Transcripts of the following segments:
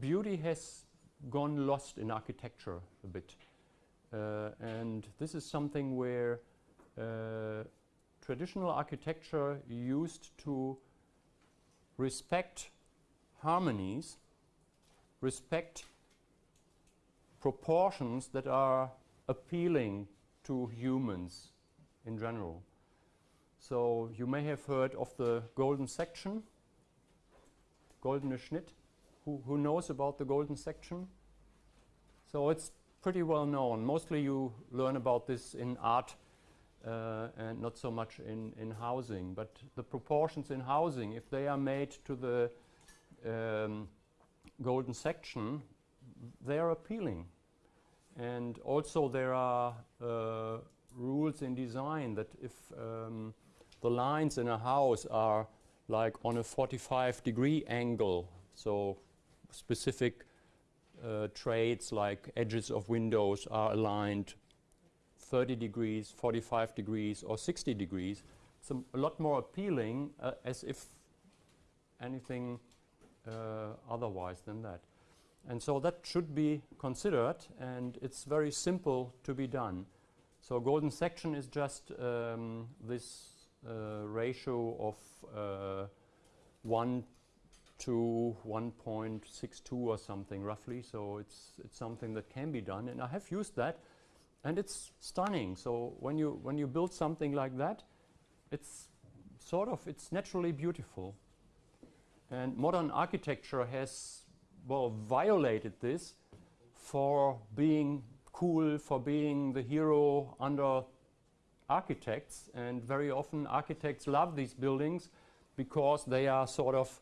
Beauty has gone lost in architecture a bit. Uh, and this is something where uh, traditional architecture used to respect harmonies, respect proportions that are appealing to humans in general. So you may have heard of the golden section, goldene Schnitt. Who, who knows about the golden section? So it's pretty well known. Mostly you learn about this in art uh, and not so much in, in housing. But the proportions in housing, if they are made to the um, golden section, they are appealing. And also there are uh, rules in design that if um, the lines in a house are like on a 45 degree angle, so specific uh, traits like edges of windows are aligned 30 degrees, 45 degrees or 60 degrees. It's a, lot more appealing uh, as if anything uh, otherwise than that. And so that should be considered and it's very simple to be done. So golden section is just um, this ratio of uh, 1 to 1.62 or something roughly. So it's, it's something that can be done. And I have used that and it's stunning. So when you, when you build something like that, it's sort of, it's naturally beautiful. And modern architecture has, well, violated this for being cool, for being the hero under architects and very often architects love these buildings because they are sort of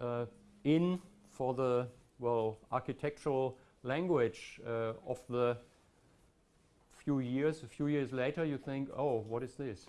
uh, in for the well architectural language uh, of the few years a few years later you think oh what is this